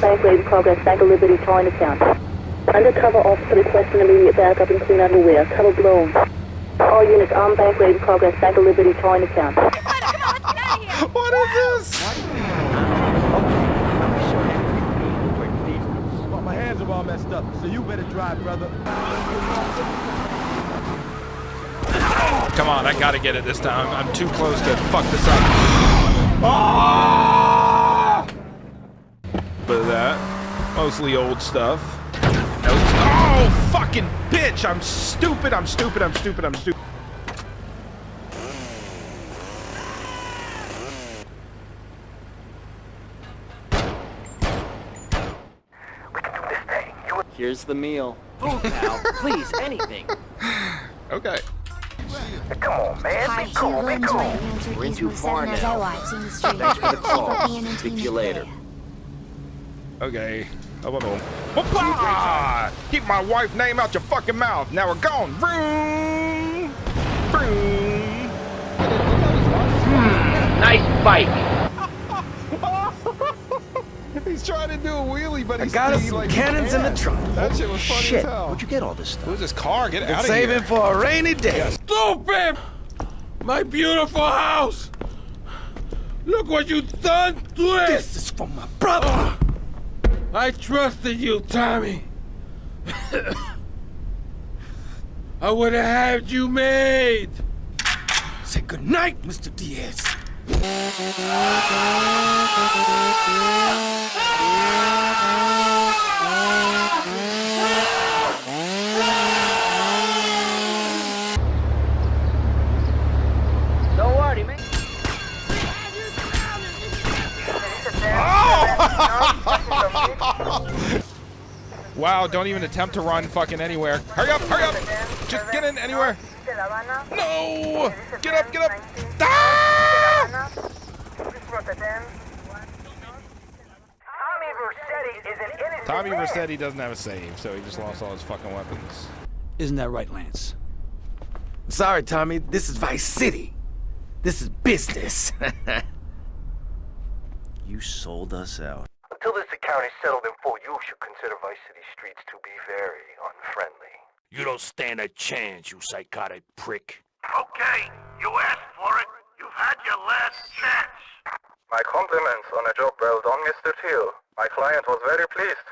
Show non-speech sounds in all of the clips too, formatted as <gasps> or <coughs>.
bank ready progress back to Liberty Chinatown. Undercover officer requesting immediate backup in clean underwear. Cover blown. All units on bank ready progress back to Liberty Chinatown. What is this? But my hands are all messed up, so you better drive, brother. Come on, I gotta get it this time. I'm too close to fuck this up. Ah! But that, mostly old stuff. No, oh, fucking bitch! I'm stupid. I'm stupid. I'm stupid. I'm stupid. Here's the meal. Food now, please, anything. <laughs> Okay. Come on, man. Be cool, be cool. We're in too far now. Thanks for the call. Speak to you later. Okay. Oh, How about home? Whoopah! Keep my wife's name out your fucking mouth. Now we're gone. Vroom! Vroom! Nice bike. <laughs> He's trying to do a wheelie, but he's... I got us some like, cannons in the trunk. That shit was funny Shit, as hell. where'd you get all this stuff? Who's this car? Get Been out of saving here. for a rainy day. Stupid! My beautiful house! Look what you done to it! This is for my brother. Ah. I trusted you, Tommy. <coughs> I would have had you made. Say goodnight, Mr. Diaz. <laughs> Wow, don't even attempt to run fucking anywhere. Hurry up, hurry up! Just get in anywhere. No! Get up, get up! Ah! Tommy Vercetti doesn't have a save, so he just lost all his fucking weapons. Isn't that right, Lance? Sorry, Tommy. This is Vice City. This is business. <laughs> You sold us out. Until this account settled in full, you should consider Vice City streets to be very unfriendly. You don't stand a chance, you psychotic prick. Okay, you asked for it. You've had your last chance. My compliments on a job well done, Mr. Teal. My client was very pleased.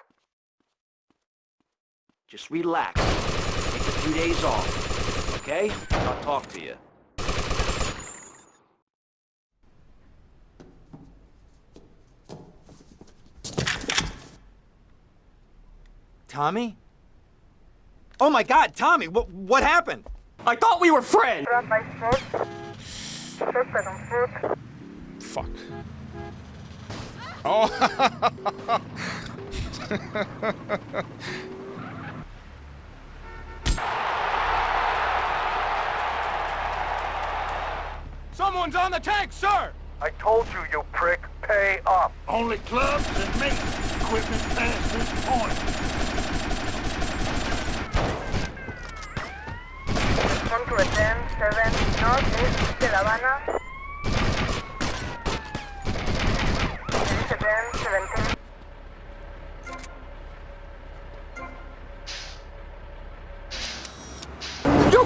Just relax. Take a few days off. Okay? I'll talk to you. Tommy? Oh my god, Tommy, what what happened? I thought we were friends! Fuck. Oh! <laughs> Someone's on the tank, sir! I told you, you prick. Pay up. Only clubs and maintenance equipment past this point. Come to a 10, 7, northeast de La Habana. It's a 10, 17.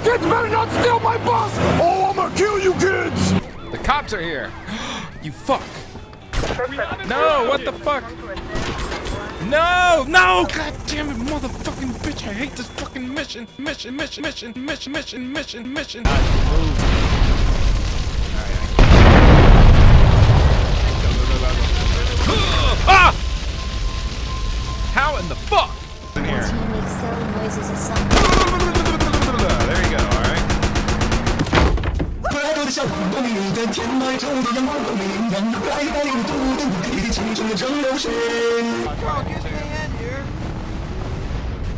kids better not steal my bus! Oh, I'm gonna kill you kids! The cops are here. <gasps> you fuck. No, what the fuck? No, no! God damn it, motherfucking bitch! I hate this fucking mission, mission, mission, mission, mission, mission, mission, mission. Ah! How in the fuck? In here.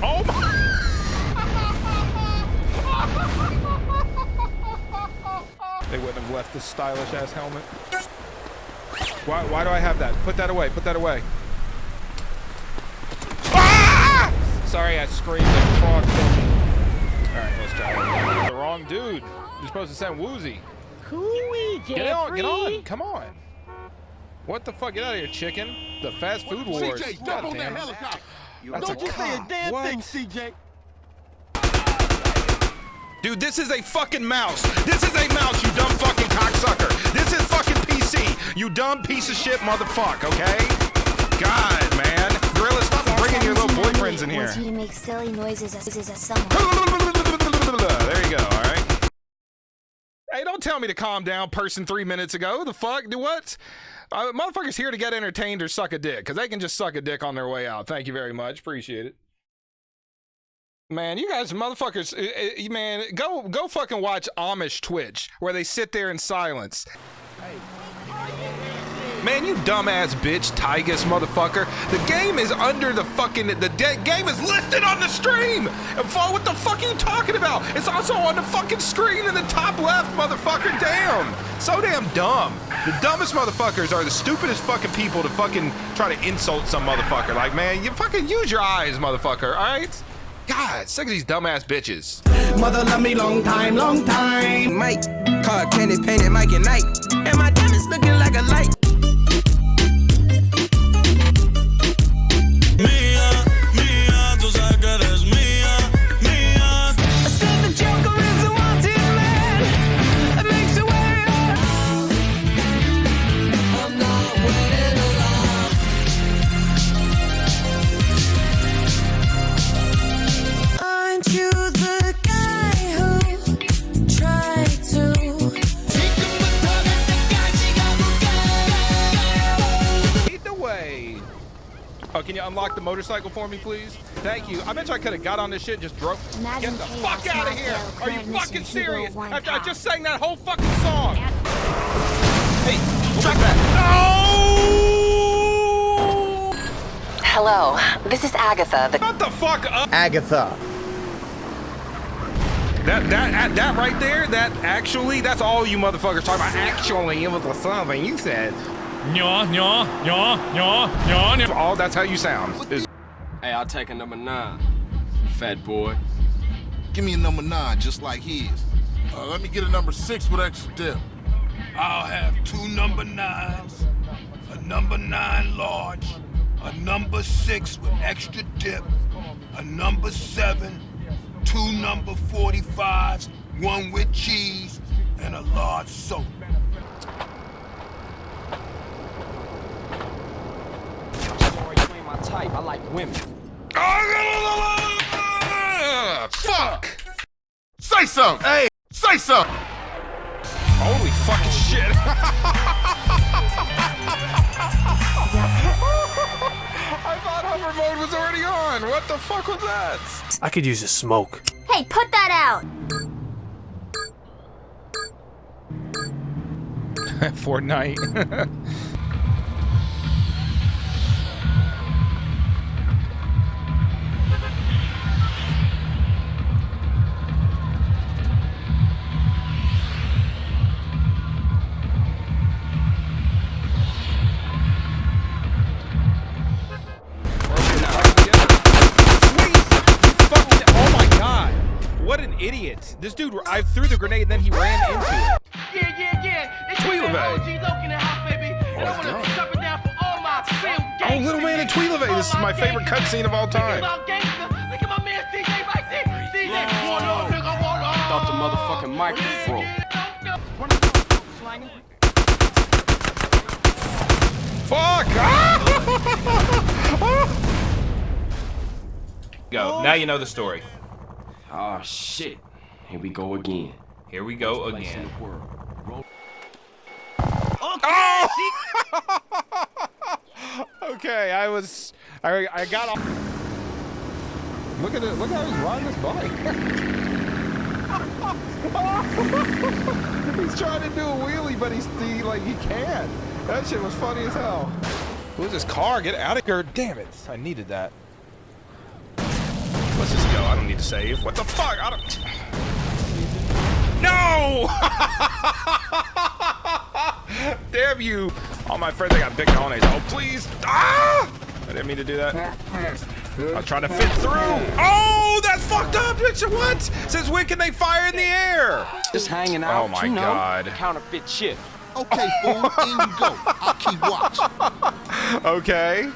Oh my! They wouldn't have left this stylish ass helmet. Why, why do I have that? Put that away. Put that away. Ah! Sorry, I screamed at frog. Alright, let's try it. The wrong dude. You're supposed to send Woozy. Get on, get on. Come on. What the fuck? Get out of here, chicken. The fast food wars. CJ, jump God on that damn. helicopter! That's Don't a you say a cop. damn What? thing, CJ! Dude, this is a fucking mouse. This is a mouse, you dumb fucking cocksucker. This is fucking PC, you dumb piece of shit motherfucker, okay? God, man. Gorilla, stop bringing your little boyfriends in here. Wants you to make silly noises as, as, as someone. There you go, all right? Tell me to calm down, person three minutes ago. The fuck? Do what? Uh, motherfuckers here to get entertained or suck a dick, because they can just suck a dick on their way out. Thank you very much. Appreciate it. Man, you guys, motherfuckers, uh, uh, man, go go fucking watch Amish Twitch where they sit there in silence. Man, you dumbass bitch, Tygus motherfucker. The game is under the fucking. The de- game is listed on the stream. And for what the fuck are you talking about? It's also on the fucking screen in the top left, motherfucker. Damn, so damn dumb. The dumbest motherfuckers are the stupidest fucking people to fucking try to insult some motherfucker. Like, man, you fucking use your eyes, motherfucker. All right. God, sick of these dumbass bitches. Mother love me long time, long time. Mike, car candy painted Mike and Night. And my diamonds looking like a light. Oh, can you unlock the motorcycle for me, please? Thank you. I bet you I could have got on this shit and just drove. Imagine Get the fuck out of here! Are you fucking serious? one After I just sang that whole fucking song. Hey, track that. Hello, this is Agatha. The Shut the fuck up. Agatha. That that that right there. That actually. That's all you motherfuckers talking about. Actually, it was the something you said. Nya, nya, nya, nya, nya, nya. All that's how you sound. Is- Hey, I'll take a number nine. Fat boy. Give me a number nine, just like his. Uh, let me get a number six with extra dip. I'll have two number nines, a number nine large, a number six with extra dip, a number seven, two number 45s, one with cheese, and a large soda. Sorry, you ain't my type. I like women. Fuck. Say something! Hey! Say something! Holy fucking shit. <laughs> I thought hover mode was already on. What the fuck was that? I could use a smoke. Hey, put that out! <laughs> Fortnite. <laughs> gangsters. Little Man in Tweelavay. This is my favorite cutscene of all time. Look at my gangster. Look at my man CJ right there. CJ, one up, nigga, one up. thought the motherfucking mic was broke. Fuck! <laughs> Go. Now you know the story. Oh shit. Here we go again. Here we go again. Okay. <laughs> okay, I was, I, I got off. Look at it. Look how he's riding this bike. <laughs> he's trying to do a wheelie, but he's he, like he can't. That shit was funny as hell. Who's this car? Get out of here! Damn it! I needed that. Let's just go. I don't need to save. What the fuck? I don't. No! <laughs> Damn you! All my friends, I got big cojones. Oh, please! Ah! I didn't mean to do that. I'm trying to fit through. Oh, that's fucked up, bitch! What? Since when can they fire in the air? Just hanging out. Oh my you know, god. Counterfeit shit. Okay, fool, in you go. I'll keep watch. <laughs> Okay.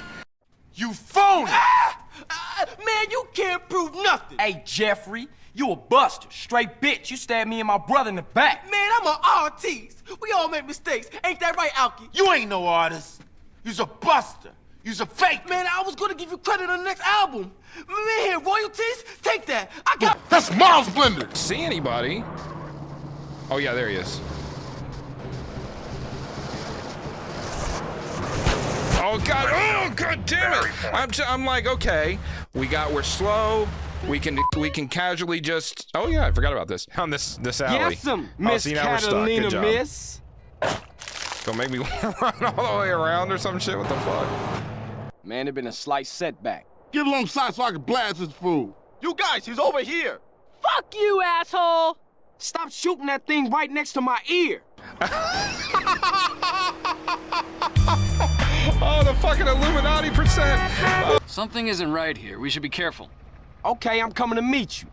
You phony! man, you can't prove nothing. Hey, Jeffrey, you a buster. Straight bitch. You stabbed me and my brother in the back. Man, I'm an artist. We all make mistakes. Ain't that right, Alki? You ain't no artist. You's a buster. You's a fake. Man, I was gonna give you credit on the next album. Man, here, royalties? Take that. I got. That's Miles Blender. See anybody? Oh yeah, there he is. Oh god! Oh god damn it! I'm t I'm like okay, we got we're slow. We can we can casually just. Oh yeah, I forgot about this on this this alley. Yes, some Oh, Miss see, now we're stuck. Good Catalina, miss. Don't make me <laughs> run all the way around or some shit. What the fuck? Man, it been a slight setback. Get alongside so I can blast this fool. You guys, he's over here. Fuck you, asshole! Stop shooting that thing right next to my ear. <laughs> Oh, the fucking Illuminati percent. Oh. <laughs> Something isn't right here. We should be careful. Okay, I'm coming to meet you.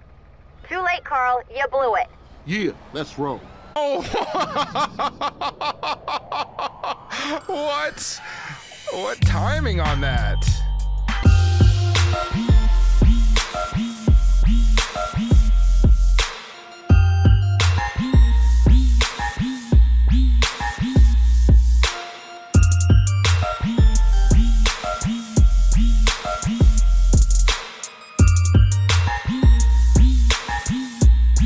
Too late, Carl. You blew it. Yeah, let's roll. Oh. <laughs> what? What timing on that?